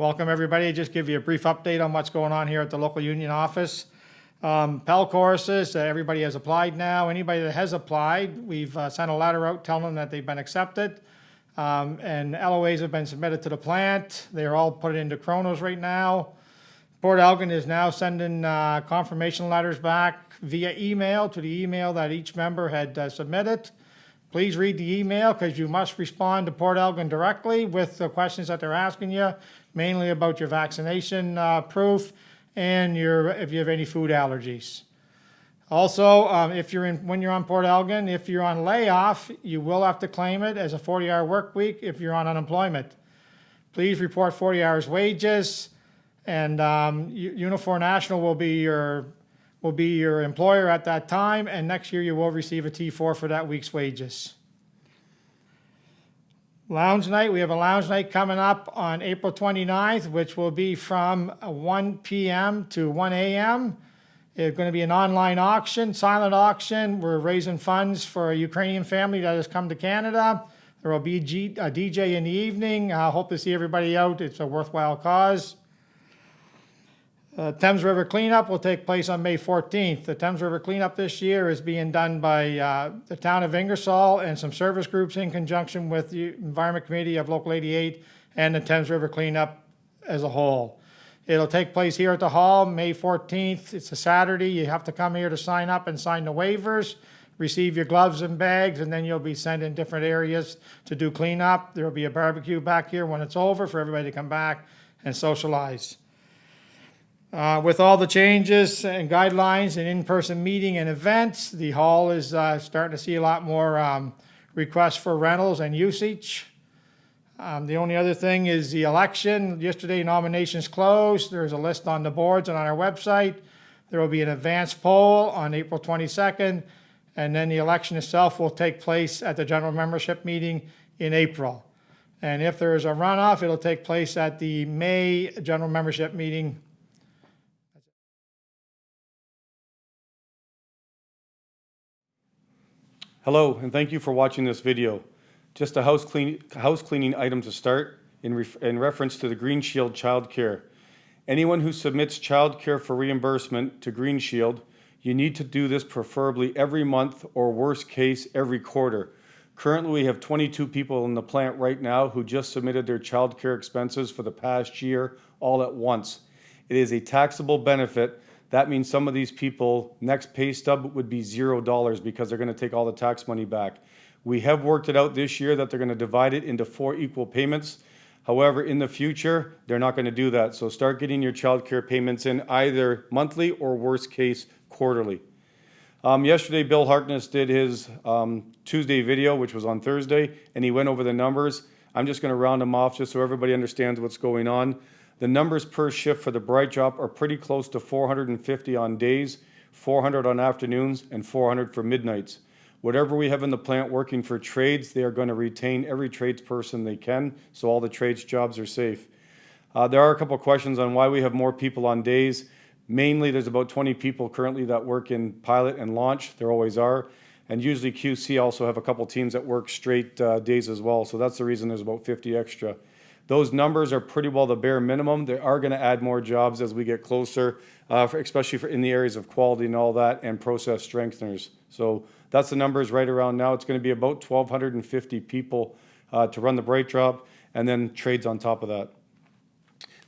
Welcome, everybody. Just give you a brief update on what's going on here at the local union office. Um, PEL courses, uh, everybody has applied now. Anybody that has applied, we've uh, sent a letter out telling them that they've been accepted. Um, and LOAs have been submitted to the plant. They're all put into Kronos right now. Port Elgin is now sending uh, confirmation letters back via email to the email that each member had uh, submitted. Please read the email because you must respond to Port Elgin directly with the questions that they're asking you, mainly about your vaccination uh, proof and your, if you have any food allergies. Also, um, if you're in, when you're on Port Elgin, if you're on layoff, you will have to claim it as a 40-hour work week if you're on unemployment. Please report 40 hours wages, and um, Unifor National will be your will be your employer at that time, and next year you will receive a T4 for that week's wages. Lounge night, we have a lounge night coming up on April 29th, which will be from uh, 1 PM to 1 AM. It's going to be an online auction, silent auction. We're raising funds for a Ukrainian family that has come to Canada. There will be a DJ in the evening. I hope to see everybody out. It's a worthwhile cause. Uh, Thames River cleanup will take place on May 14th. The Thames River cleanup this year is being done by uh, the town of Ingersoll and some service groups in conjunction with the Environment Committee of Local 88 and the Thames River cleanup as a whole. It'll take place here at the hall, May 14th. It's a Saturday. You have to come here to sign up and sign the waivers, receive your gloves and bags, and then you'll be sent in different areas to do cleanup. There'll be a barbecue back here when it's over for everybody to come back and socialize. Uh, With all the changes and guidelines and in-person meeting and events, the hall is uh, starting to see a lot more um, requests for rentals and usage. Um, The only other thing is the election. Yesterday nominations closed. There's a list on the boards and on our website. There will be an advance poll on April 22nd, and then the election itself will take place at the general membership meeting in April. And if there is a runoff, it'll take place at the May general membership meeting Hello, and thank you for watching this video. Just a house, clean, house cleaning item to start in, in reference to the Green Shield Child Care. Anyone who submits child care for reimbursement to Green Shield, you need to do this preferably every month or worst case every quarter. Currently, we have 22 people in the plant right now who just submitted their child care expenses for the past year all at once. It is a taxable benefit that means some of these people, next pay stub would be zero dollars because they're gonna take all the tax money back. We have worked it out this year that they're gonna divide it into four equal payments. However, in the future, they're not gonna do that. So start getting your child care payments in either monthly or worst case, quarterly. Um, yesterday, Bill Harkness did his um, Tuesday video, which was on Thursday, and he went over the numbers. I'm just gonna round them off just so everybody understands what's going on. The numbers per shift for the BrightDrop are pretty close to 450 on days, 400 on afternoons, and 400 for midnights. Whatever we have in the plant working for trades, they are going to retain every tradesperson they can, so all the trades jobs are safe. Uh, there are a couple questions on why we have more people on days. Mainly, there's about 20 people currently that work in pilot and launch. There always are. And usually QC also have a couple teams that work straight uh, days as well. So that's the reason there's about 50 extra. Those numbers are pretty well the bare minimum. They are going to add more jobs as we get closer, uh, for, especially for in the areas of quality and all that, and process strengtheners. So that's the numbers right around now. It's going to be about 1,250 people uh, to run the BrightDrop, and then trades on top of that.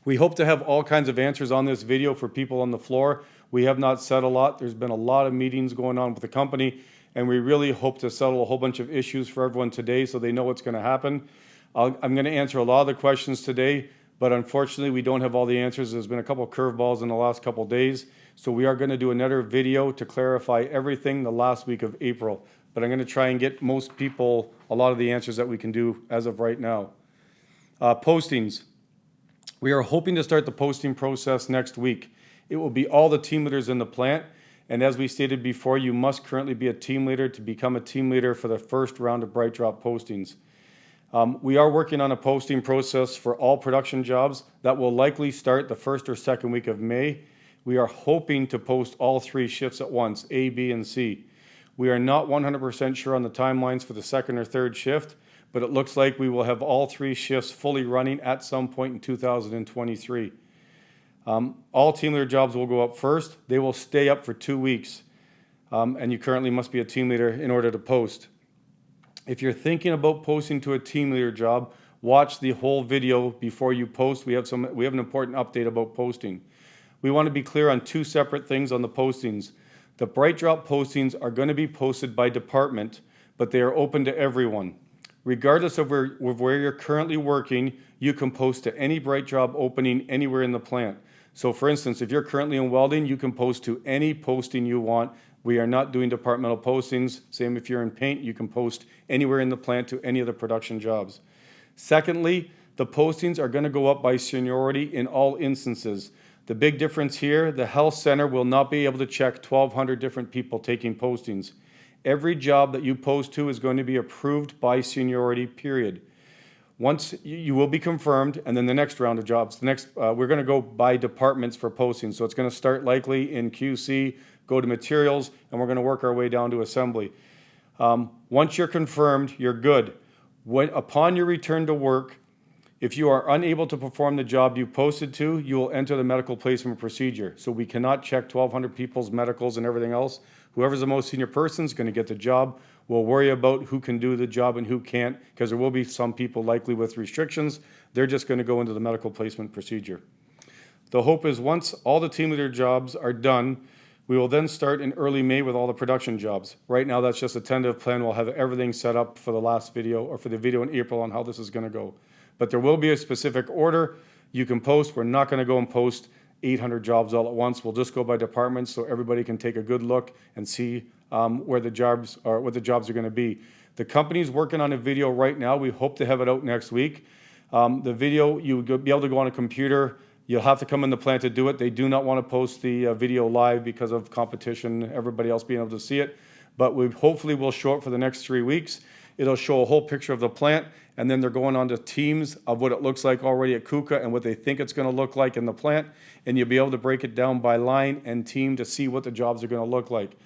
We hope to have all kinds of answers on this video for people on the floor. We have not said a lot. There's been a lot of meetings going on with the company, and we really hope to settle a whole bunch of issues for everyone today so they know what's going to happen. I'll, I'm going to answer a lot of the questions today, but unfortunately, we don't have all the answers. There's been a couple curveballs in the last couple days. So we are going to do another video to clarify everything the last week of April. But I'm going to try and get most people a lot of the answers that we can do as of right now. Uh, postings. We are hoping to start the posting process next week. It will be all the team leaders in the plant. And as we stated before, you must currently be a team leader to become a team leader for the first round of BrightDrop postings. Um, we are working on a posting process for all production jobs that will likely start the first or second week of May. We are hoping to post all three shifts at once, A, B, and C. We are not 100% sure on the timelines for the second or third shift, but it looks like we will have all three shifts fully running at some point in 2023. Um, all team leader jobs will go up first. They will stay up for two weeks. Um, and you currently must be a team leader in order to post. If you're thinking about posting to a team leader job, watch the whole video before you post. We have some we have an important update about posting. We want to be clear on two separate things on the postings. The Bright Drop postings are going to be posted by department, but they are open to everyone. Regardless of where, of where you're currently working, you can post to any Bright Job opening anywhere in the plant. So for instance, if you're currently in welding, you can post to any posting you want. We are not doing departmental postings. Same if you're in paint, you can post anywhere in the plant to any of the production jobs. Secondly, the postings are going to go up by seniority in all instances. The big difference here, the health center will not be able to check 1,200 different people taking postings. Every job that you post to is going to be approved by seniority, period. Once you, will be confirmed, and then the next round of jobs, the next, uh, we're gonna go by departments for postings. So it's gonna start likely in QC, go to materials, and we're gonna work our way down to assembly. Um, once you're confirmed, you're good. When, upon your return to work, if you are unable to perform the job you posted to, you will enter the medical placement procedure. So we cannot check 1,200 people's medicals and everything else. Whoever's the most senior person is going to get the job. We'll worry about who can do the job and who can't, because there will be some people likely with restrictions. They're just going to go into the medical placement procedure. The hope is once all the team leader jobs are done, we will then start in early May with all the production jobs. Right now, that's just a tentative plan. We'll have everything set up for the last video or for the video in April on how this is going to go. But there will be a specific order you can post. We're not going to go and post 800 jobs all at once. We'll just go by departments so everybody can take a good look and see um, where the jobs are, what the jobs are going to be. The company's working on a video right now. We hope to have it out next week. Um, the video, you'll be able to go on a computer. You'll have to come in the plant to do it. They do not want to post the uh, video live because of competition, everybody else being able to see it. But we hopefully will show it for the next three weeks. It'll show a whole picture of the plant, and then they're going on to teams of what it looks like already at KUKA and what they think it's going to look like in the plant, and you'll be able to break it down by line and team to see what the jobs are going to look like.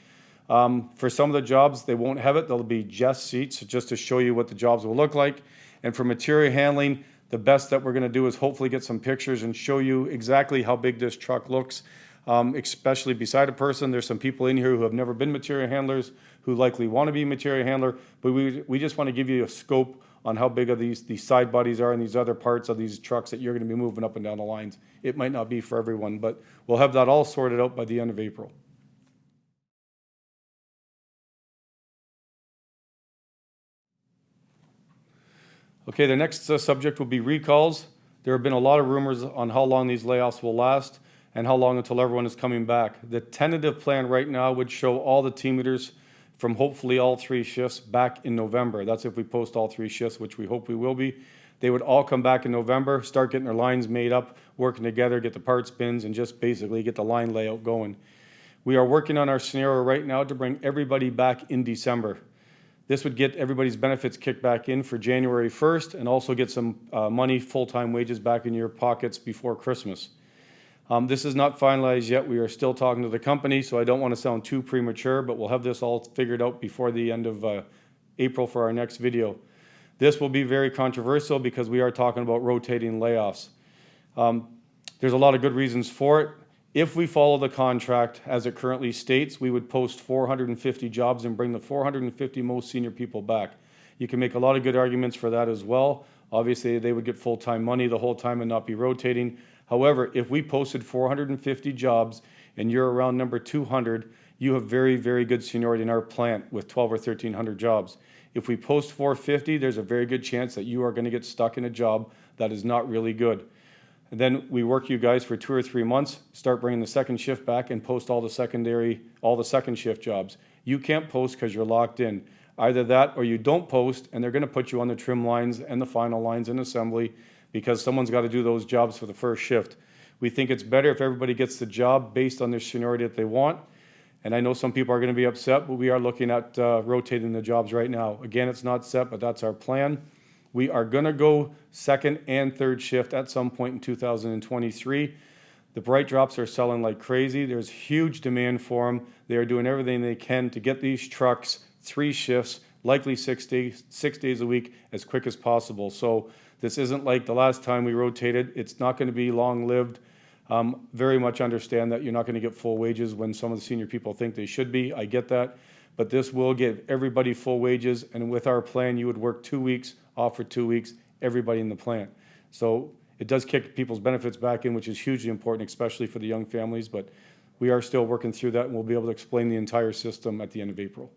Um, for some of the jobs, they won't have it. There'll be just seats just to show you what the jobs will look like. And for material handling, the best that we're going to do is hopefully get some pictures and show you exactly how big this truck looks, um, especially beside a person. There's some people in here who have never been material handlers who likely want to be material handler, but we, we just want to give you a scope on how big of these, these side bodies are and these other parts of these trucks that you're going to be moving up and down the lines. It might not be for everyone, but we'll have that all sorted out by the end of April. Okay, the next uh, subject will be recalls. There have been a lot of rumors on how long these layoffs will last and how long until everyone is coming back. The tentative plan right now would show all the team leaders from hopefully all three shifts back in November. That's if we post all three shifts, which we hope we will be. They would all come back in November, start getting their lines made up, working together, get the parts bins, and just basically get the line layout going. We are working on our scenario right now to bring everybody back in December. This would get everybody's benefits kicked back in for January 1st and also get some uh, money, full-time wages back in your pockets before Christmas. Um, this is not finalized yet. We are still talking to the company, so I don't want to sound too premature, but we'll have this all figured out before the end of uh, April for our next video. This will be very controversial because we are talking about rotating layoffs. Um, there's a lot of good reasons for it. If we follow the contract as it currently states, we would post 450 jobs and bring the 450 most senior people back. You can make a lot of good arguments for that as well. Obviously, they would get full-time money the whole time and not be rotating. However, if we posted 450 jobs and you're around number 200, you have very, very good seniority in our plant with 12 or 1300 jobs. If we post 450, there's a very good chance that you are going to get stuck in a job that is not really good. And then we work you guys for two or three months, start bringing the second shift back and post all the secondary, all the second shift jobs. You can't post because you're locked in. Either that or you don't post and they're going to put you on the trim lines and the final lines in assembly because someone's got to do those jobs for the first shift. We think it's better if everybody gets the job based on their seniority that they want. And I know some people are going to be upset, but we are looking at uh, rotating the jobs right now. Again, it's not set, but that's our plan. We are going to go second and third shift at some point in 2023. The Bright Drops are selling like crazy. There's huge demand for them. They are doing everything they can to get these trucks three shifts likely six days, six days a week as quick as possible. So this isn't like the last time we rotated. It's not going to be long-lived. Um, very much understand that you're not going to get full wages when some of the senior people think they should be. I get that. But this will give everybody full wages, and with our plan, you would work two weeks, off for two weeks, everybody in the plant. So it does kick people's benefits back in, which is hugely important, especially for the young families, but we are still working through that, and we'll be able to explain the entire system at the end of April.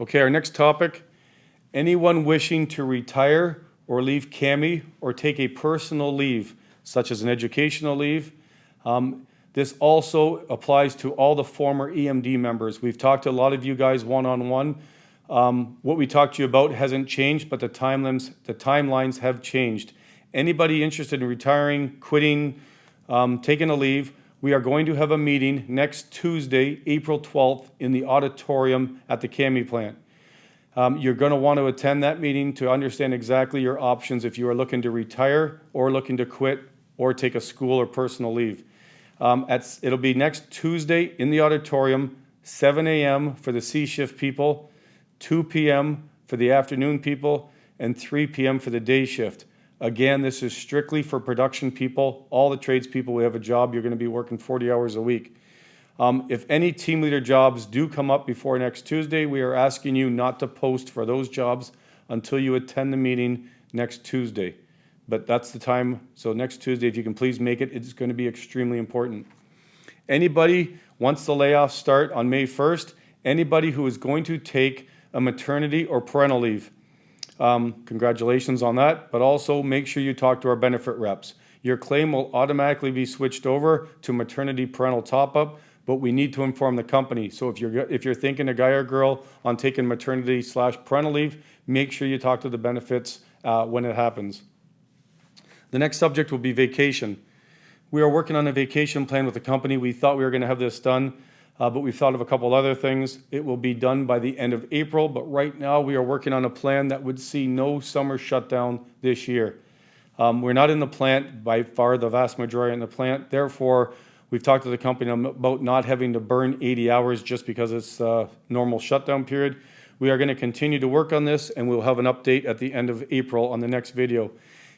Okay, our next topic, anyone wishing to retire or leave CAMI or take a personal leave, such as an educational leave. Um, This also applies to all the former EMD members. We've talked to a lot of you guys one-on-one. Um, What we talked to you about hasn't changed, but the timelines, the timelines have changed. Anybody interested in retiring, quitting, um, taking a leave, we are going to have a meeting next Tuesday, April 12th, in the auditorium at the CAMI plant. Um, You're going to want to attend that meeting to understand exactly your options if you are looking to retire or looking to quit or take a school or personal leave. Um, at, it'll be next Tuesday in the auditorium, 7 a.m. for the C shift people, 2 p.m. for the afternoon people, and 3 p.m. for the day shift. Again, this is strictly for production people. All the tradespeople, we have a job, you're going to be working 40 hours a week. Um, if any team leader jobs do come up before next Tuesday, we are asking you not to post for those jobs until you attend the meeting next Tuesday. But that's the time, so next Tuesday, if you can please make it, it's going to be extremely important. Anybody, once the layoffs start on May 1st, anybody who is going to take a maternity or parental leave, um, congratulations on that, but also make sure you talk to our benefit reps. Your claim will automatically be switched over to maternity parental top-up, but we need to inform the company. So if you're, if you're thinking a guy or girl on taking maternity slash parental leave, make sure you talk to the benefits uh, when it happens. The next subject will be vacation. We are working on a vacation plan with the company. We thought we were going to have this done, uh, but we've thought of a couple other things. It will be done by the end of April, but right now we are working on a plan that would see no summer shutdown this year. Um, we're not in the plant by far, the vast majority in the plant. Therefore, we've talked to the company about not having to burn 80 hours just because it's a normal shutdown period. We are going to continue to work on this, and we'll have an update at the end of April on the next video.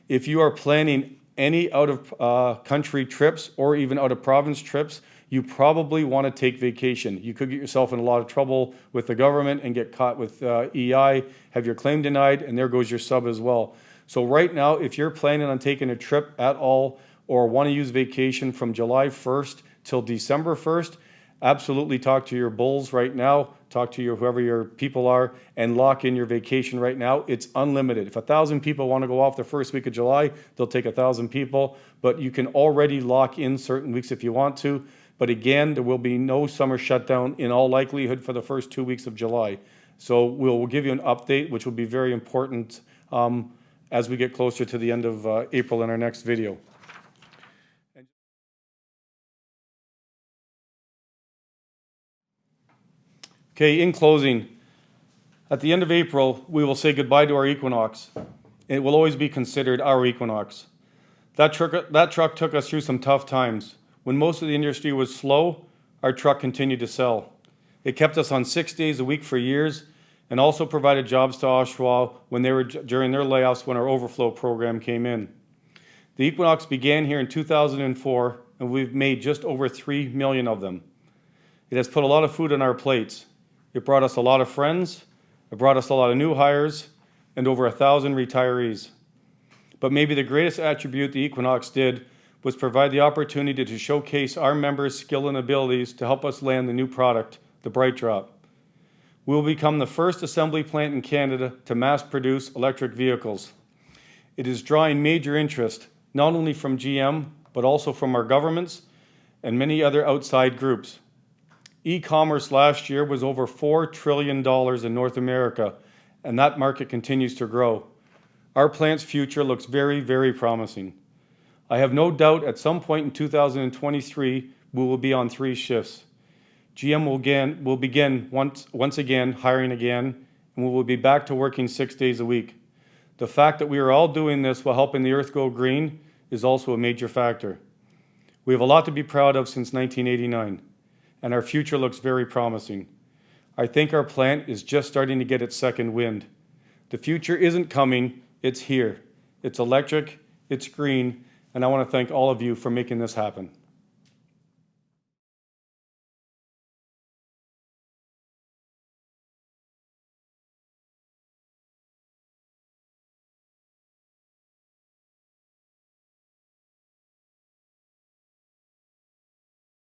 If you are planning any out of uh, country trips or even out of province trips, you probably want to take vacation. You could get yourself in a lot of trouble with the government and get caught with uh, EI, have your claim denied, and there goes your sub as well. So right now, if you're planning on taking a trip at all or want to use vacation from July 1st till December 1st, absolutely talk to your bulls right now, talk to your whoever your people are, and lock in your vacation right now. It's unlimited. If a thousand people want to go off the first week of July, they'll take a thousand people, but you can already lock in certain weeks if you want to. But again, there will be no summer shutdown in all likelihood for the first two weeks of July. So we'll, we'll give you an update, which will be very important um, as we get closer to the end of uh, April in our next video. Okay, in closing, at the end of April, we will say goodbye to our Equinox. It will always be considered our Equinox. That truck, that truck took us through some tough times. When most of the industry was slow, our truck continued to sell. It kept us on six days a week for years and also provided jobs to Oshawa when they were during their layoffs when our overflow program came in. The Equinox began here in 2004 and we've made just over 3 million of them. It has put a lot of food on our plates. It brought us a lot of friends, it brought us a lot of new hires, and over a thousand retirees. But maybe the greatest attribute the Equinox did was provide the opportunity to showcase our members' skill and abilities to help us land the new product, the Bright Drop. We will become the first assembly plant in Canada to mass produce electric vehicles. It is drawing major interest, not only from GM, but also from our governments and many other outside groups. E-commerce last year was over $4 trillion in North America, and that market continues to grow. Our plant's future looks very, very promising. I have no doubt at some point in 2023, we will be on three shifts. GM will, begin once, once again hiring again, and we will be back to working six days a week. The fact that we are all doing this while helping the earth go green is also a major factor. We have a lot to be proud of since 1989, and our future looks very promising. I think our plant is just starting to get its second wind. The future isn't coming, it's here. It's electric, it's green, and I want to thank all of you for making this happen.